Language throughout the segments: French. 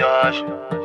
voyage.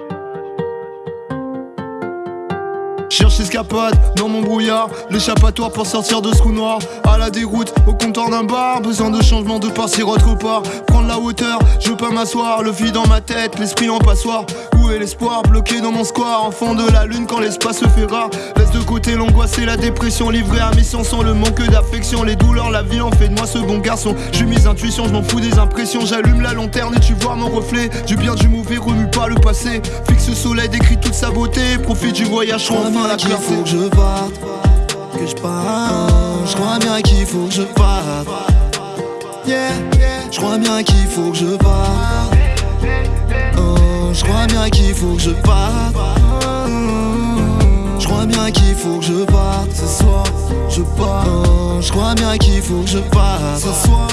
Cherche escapade dans mon brouillard, l'échappatoire pour sortir de ce trou noir. À la déroute, au comptoir d'un bar, besoin de changement de partir autre part. Prendre la hauteur, je veux pas m'asseoir, le vide dans ma tête, l'esprit en passoire. Où est l'espoir bloqué dans mon square, enfant de la lune quand l'espace se fait rare. Laisse de côté l'angoisse et la dépression, livré à mission sans le manque d'affection. Les douleurs, la vie en fait de moi ce bon garçon. J'ai mes intuitions, je m'en fous des impressions. J'allume la lanterne et tu vois mon reflet. Du bien, du mauvais, remue pas le passé. Fixe le soleil, décrit toute sa beauté. Profite du voyage, enfin la qu'il faut que je parte, que je parte. Je crois bien qu'il faut que je parte. Yeah, je crois bien qu'il faut que je parte. Oh, je crois bien qu'il faut que je parte. Je crois bien qu'il faut que je parte ce soir. Je pars. Oh, je crois bien qu'il faut que je parte ce soir.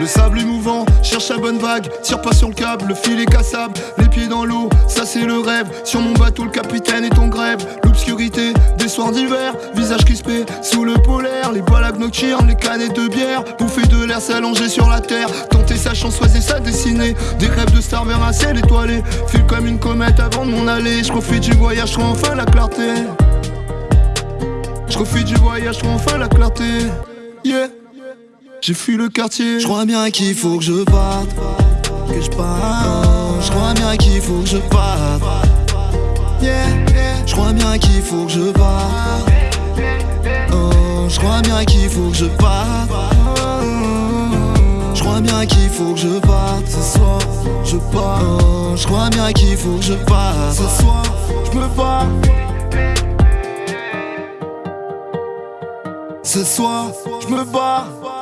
Le sable est mouvant, cherche la bonne vague, tire pas sur le câble, le fil est cassable, les pieds dans l'eau, ça c'est le rêve. Sur mon bateau, le capitaine est en grève. L'obscurité des soirs d'hiver, visage crispé sous le polaire, les balades nocturnes, les canettes de bière, bouffer de l'air s'allonger sur la terre, tenter sa chance, choisir sa destinée. Des rêves de star vers un ciel étoilé, file comme une comète avant de m'en aller. Je profite du voyage, trouve enfin la clarté. Je profite du voyage, trouve enfin la clarté. Yeah. J'ai fui le quartier. Je crois bien qu'il faut que je parte, que je parte. Je crois bien qu'il faut que je parte. Yeah, je crois bien qu'il faut que je parte. Oh, je crois bien qu'il faut que je parte. Bien qu'il faut que je parte ce soir. Je pars. Oh, je crois bien qu'il faut que je parte ce soir. Je me pars. Ce soir, je me bats.